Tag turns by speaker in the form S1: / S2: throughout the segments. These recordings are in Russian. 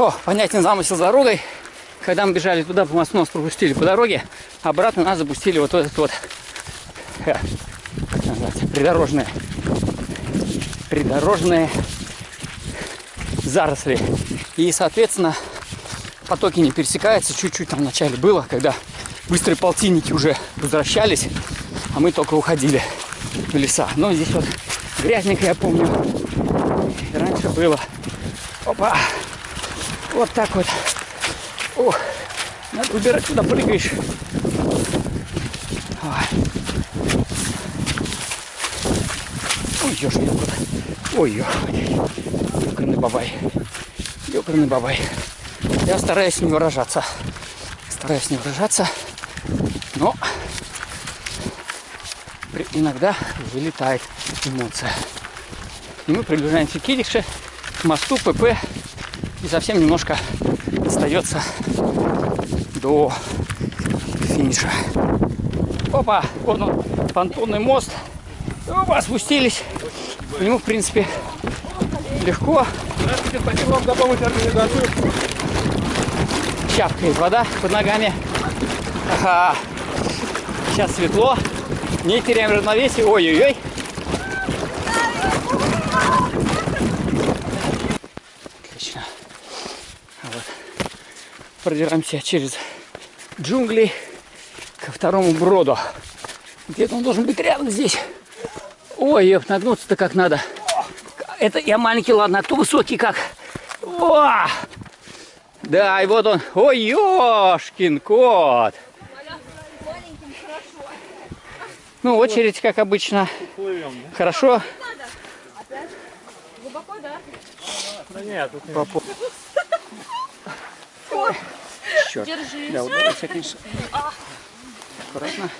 S1: О, понятен замысел с дорогой. Когда мы бежали туда, по мосту нас пропустили по дороге, обратно нас запустили вот этот вот, э, придорожное, придорожные заросли. И, соответственно, потоки не пересекаются. Чуть-чуть там вначале было, когда быстрые полтинники уже возвращались, а мы только уходили в леса. Но здесь вот грязненько, я помню. раньше было. Опа! Вот так вот. Ох, надо выбирать, куда прыгаешь. Ой, Ой ёшки куда. Ой. Ёкарный бабай. Ёкарный бабай. Я стараюсь не выражаться. Стараюсь не выражаться. Но иногда вылетает эмоция. И мы приближаемся к Кидише, к мосту ПП. И совсем немножко остается до финиша. Опа, вот он, понтонный мост. Опа, спустились. По нему, в принципе, легко. Здравствуйте, спасибо вам за помощь организацию. Чапкает вода под ногами. Ага. Сейчас светло. Не теряем равновесие. Ой-ой-ой. Продираемся через джунгли ко второму броду. Где-то он должен быть рядом здесь. Ой, еп, нагнуться-то как надо. Это я маленький, ладно, а кто высокий как? О! Да, и вот он. Ой, ёшкин кот. Ну, очередь, как обычно. Хорошо. Глубоко, да? Да нет, тут Черт. Держись. Да, удалось, конечно. Аккуратно.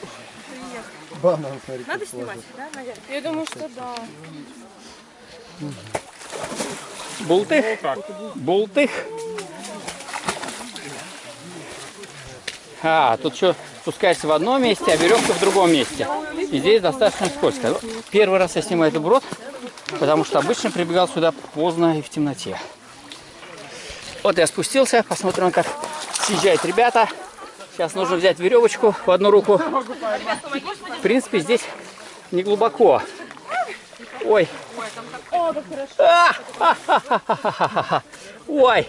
S2: Банан, смотри,
S3: Надо снимать, да, наверное? Я думаю, что да.
S1: Бултых. Бултых. А, тут что, спускаешься в одном месте, а веревка в другом месте. И здесь достаточно скользко. Первый раз я снимаю этот брод, потому что обычно прибегал сюда поздно и в темноте. Вот я спустился, посмотрим, как съезжают ребята. Сейчас нужно взять веревочку в одну руку. В принципе, здесь не глубоко. Ой. Ой.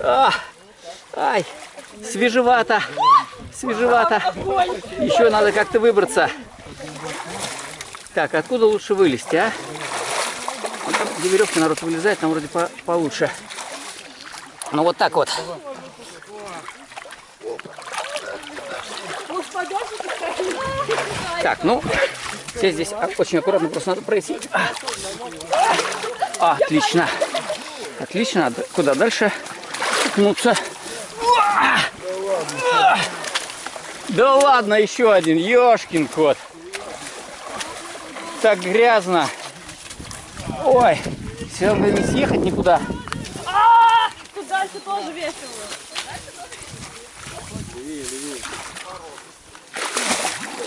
S1: А, ай. Свежевато. Свежевато. Еще надо как-то выбраться. Так, откуда лучше вылезти, а? Где веревка народ вылезает, там вроде по получше. Ну вот так вот. Так, ну, все здесь очень аккуратно, просто надо пройти. А, отлично. Отлично. Куда дальше? Ткнуться. Да ладно, еще один. Ёшкин кот. Так грязно. Ой, все равно не съехать никуда.
S3: Дальше тоже весело.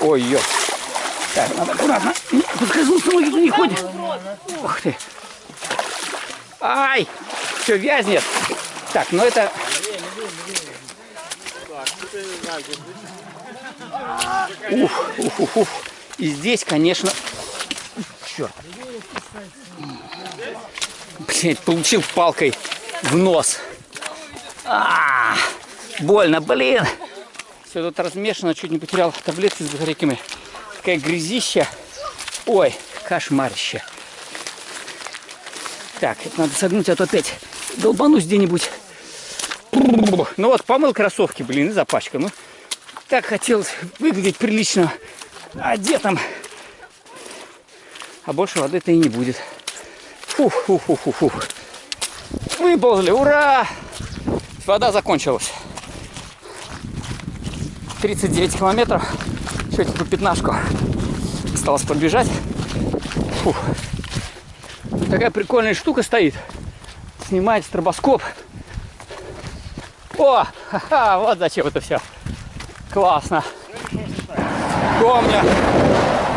S1: Ой, ё. Так, надо аккуратно. Подскользнуться ноги не ходят. Ух ты. Ай, все вязнет. Так, ну это... Ух, ух, ух, ух. И здесь, конечно... Черт. Блять, получил палкой в нос. А, -а, -а больно, блин. Все тут размешано, чуть не потерял таблетки с батарейками. Такая грязища. Ой, кошмарище. Так, это надо согнуть, а то опять долбанусь где-нибудь. Ну вот, помыл кроссовки, блин, и запачкал. Ну, так хотелось выглядеть прилично одетым. А больше воды-то и не будет. Фух, фух, фух, фух. Выползли, ура! Вода закончилась. 39 километров. Еще по пятнашку. Осталось пробежать. Фух. Такая прикольная штука стоит. Снимает стробоскоп. О, ха-ха, вот зачем это все. Классно. Помню,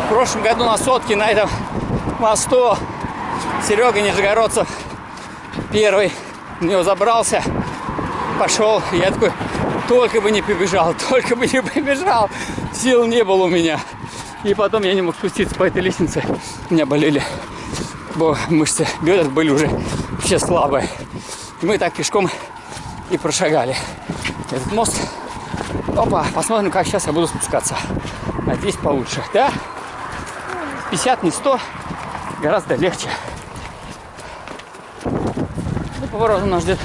S1: в прошлом году на сотке на этом мосту Серега Нижегородцев первый в него забрался. Пошел. Я такой, только бы не побежал, только бы не побежал. Сил не было у меня. И потом я не мог спуститься по этой лестнице. У меня болели бо мышцы бедер были уже все слабые. И мы так пешком и прошагали этот мост. Опа, посмотрим, как сейчас я буду спускаться. Надеюсь, получше. Да? 50, не 100. Гораздо легче. Поворотом нас ждет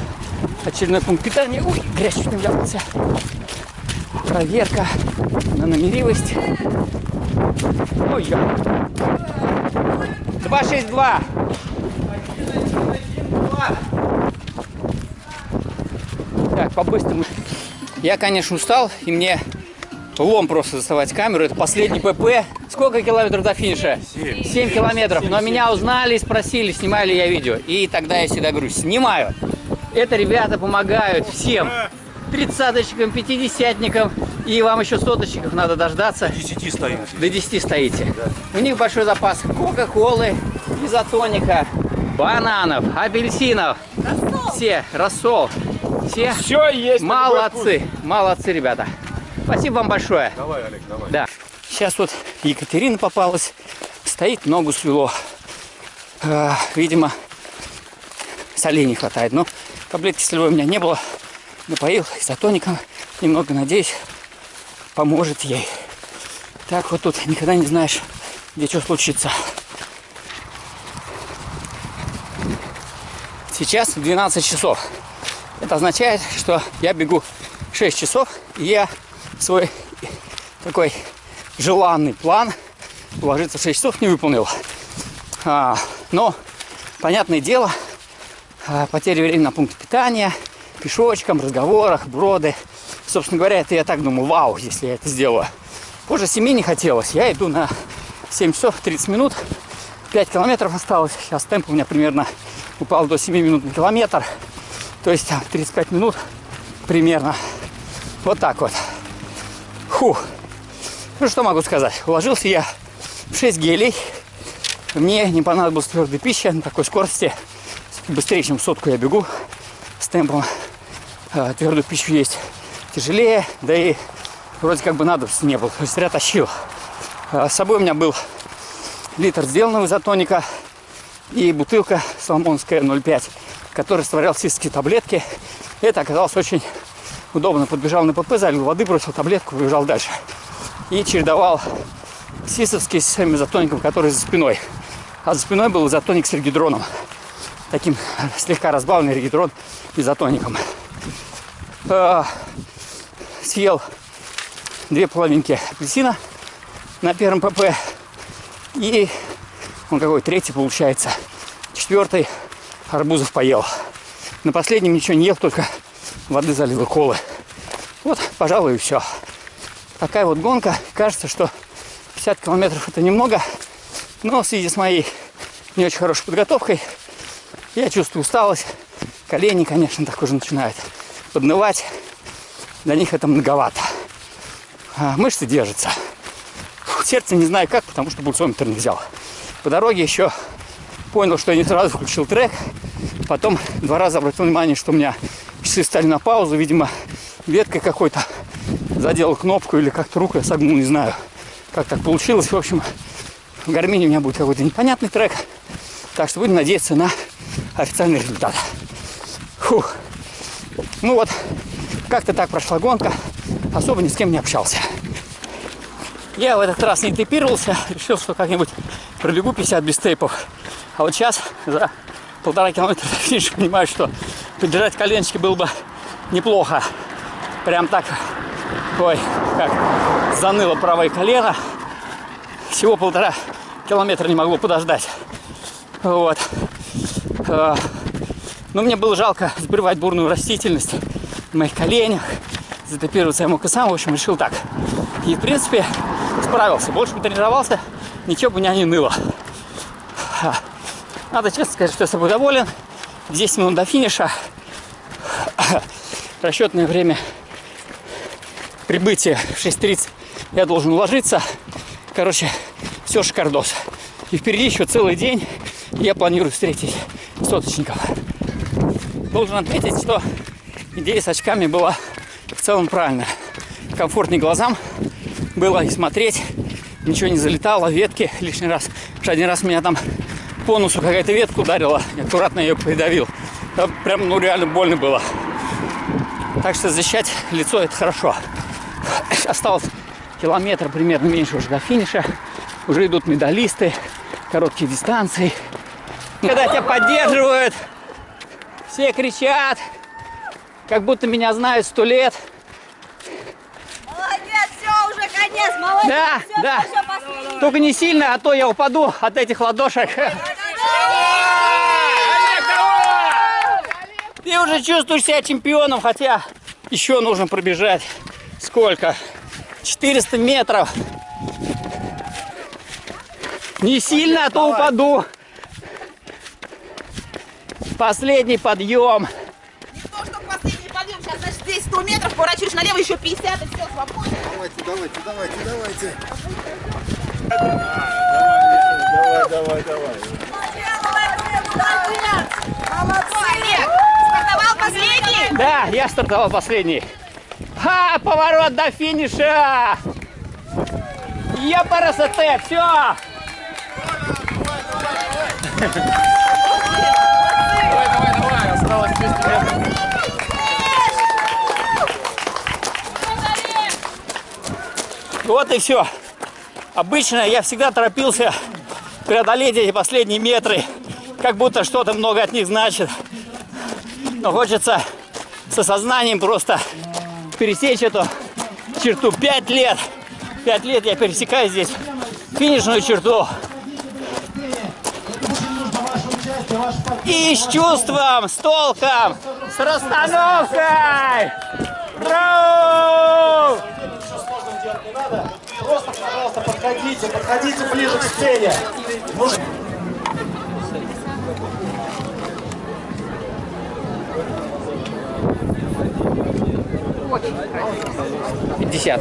S1: очередной пункт питания. Ой, грязь чуть не вляпался. Проверка на номеривость. Ой, я. 262. Так, по-быстрому. Я, конечно, устал, и мне лом просто доставать камеру. Это последний ПП. Сколько километров до финиша? 7. 7 километров. Но меня узнали и спросили, снимаю ли я видео. И тогда я всегда говорю, снимаю. Это ребята помогают всем. Тридцаточкам, пятидесятникам. И вам еще соточников надо дождаться.
S2: До 10 стоим.
S1: До 10 стоите. У них большой запас кока-колы, изотоника, бананов, апельсинов. Все, рассол. Все
S2: Все есть.
S1: молодцы. Молодцы, ребята. Спасибо вам большое.
S2: Давай, Олег, давай.
S1: Да. Сейчас вот Екатерина попалась. Стоит, ногу свело. Э, видимо, солей не хватает. Но таблетки солевой у меня не было. Напоил изотоником. Немного, надеюсь, поможет ей. Так вот тут никогда не знаешь, где что случится. Сейчас 12 часов. Это означает, что я бегу 6 часов, и я свой такой желанный план уложиться в 6 часов не выполнил. А, но, понятное дело, а, потеря времени на пункте питания, пешочком, разговорах, броды. Собственно говоря, это я так думаю, вау, если я это сделаю. Позже 7 не хотелось. Я иду на 7 часов 30 минут. 5 километров осталось. Сейчас темп у меня примерно упал до 7 минут на километр. То есть там 35 минут примерно. Вот так вот. Фу. Ну что могу сказать? Уложился я в 6 гелей. Мне не понадобилась твердая пища на такой скорости. Быстрее, чем сотку я бегу с темпом. А, Твердую пищу есть тяжелее, да и вроде как бы надобности не было. То есть зря тащил. А, С собой у меня был литр сделанного изотоника и бутылка соломонская 0,5, в которой растворял сисские таблетки. Это оказалось очень удобно. Подбежал на ПП, залил воды, бросил таблетку, побежал дальше. И чередовал сисовский с своим изотоником, который за спиной. А за спиной был изотоник с регидроном. Таким слегка разбавленный регидрон изотоником. А, съел две половинки апельсина на первом ПП. И он какой третий получается. Четвертый арбузов поел. На последнем ничего не ел, только воды залил и колы. Вот, пожалуй, и все. Такая вот гонка. Кажется, что 50 километров это немного. Но в связи с моей не очень хорошей подготовкой я чувствую усталость. Колени, конечно, так уже начинают поднывать. Для них это многовато. А мышцы держатся. Сердце не знаю как, потому что буксометр не взял. По дороге еще понял, что я не сразу включил трек. Потом два раза обратил внимание, что у меня часы стали на паузу. Видимо, веткой какой-то задел кнопку или как-то руку я согнул, не знаю, как так получилось. В общем, в гармине у меня будет какой-то непонятный трек. Так что будем надеяться на официальный результат. Фух. Ну вот, как-то так прошла гонка. Особо ни с кем не общался. Я в этот раз не тейпировался. Решил, что как-нибудь пробегу 50 без тейпов. А вот сейчас за полтора километра до понимаю, что поддержать коленочки было бы неплохо. Прям так, ой, как заныло правое колено. Всего полтора километра не могло подождать. Вот. А, Но мне было жалко сбривать бурную растительность в моих коленях. Затопироваться я мог и сам. В общем, решил так. И, в принципе, справился. Больше бы тренировался, ничего бы меня не ныло. Надо честно сказать, что я собой доволен. 10 минут до финиша. Расчетное время прибытия в 6.30 я должен уложиться. Короче, все шикардос. И впереди еще целый день. Я планирую встретить соточников. Должен отметить, что идея с очками была в целом правильная. Комфортнее глазам было и смотреть, ничего не залетало, ветки лишний раз. Потому один раз меня там по носу какая-то ветка ударила, аккуратно ее придавил. Там прям, ну, реально больно было. Так что защищать лицо это хорошо. Осталось километр примерно меньше уже до финиша. Уже идут медалисты, короткие дистанции. Когда тебя поддерживают, все кричат, как будто меня знают сто лет.
S4: Молодец, все, уже конец, молодец.
S1: Да,
S4: всё,
S1: да. Только не сильно, а то я упаду от этих ладошек. Ты уже чувствуешь себя чемпионом, хотя еще нужно пробежать. Сколько? 400 метров. Не сильно, а то упаду. Последний подъем.
S4: Не то, что последний подъем, сейчас, значит, здесь 100 метров, поворачиваешь налево, еще 50, и все, свободно.
S2: Давайте, давайте, давайте, давайте. Давай, давай, давай.
S4: Олег, стартовал последний.
S1: Да, я стартовал последний. Ха, поворот до финиша. Я парасоте, все. Вот и все. Обычно я всегда торопился преодолеть эти последние метры, как будто что-то много от них значит. Но хочется с осознанием просто пересечь эту черту. Пять лет. Пять лет я пересекаю здесь финишную черту. И с чувством, с толком, с расстановкой. Браво!
S2: Просто, пожалуйста, подходите, подходите ближе к сцене.
S1: 50.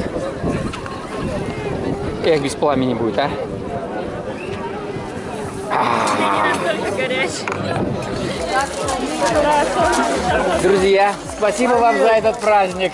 S1: Эх, без пламени будет, а? Друзья, спасибо вам за этот праздник.